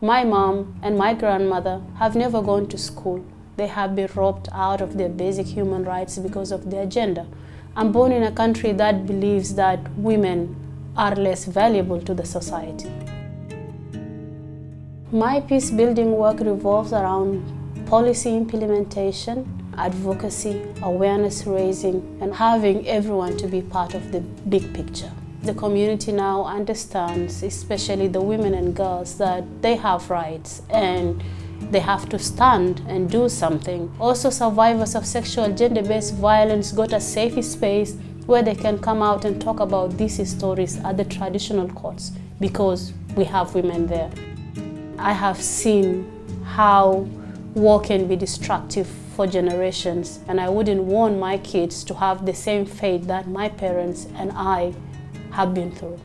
My mom and my grandmother have never gone to school. They have been robbed out of their basic human rights because of their gender. I'm born in a country that believes that women are less valuable to the society. My peace building work revolves around policy implementation, advocacy, awareness raising, and having everyone to be part of the big picture. The community now understands, especially the women and girls, that they have rights and they have to stand and do something. Also, survivors of sexual gender-based violence got a safe space where they can come out and talk about these stories at the traditional courts because we have women there. I have seen how war can be destructive for generations and I wouldn't want my kids to have the same fate that my parents and I have been through.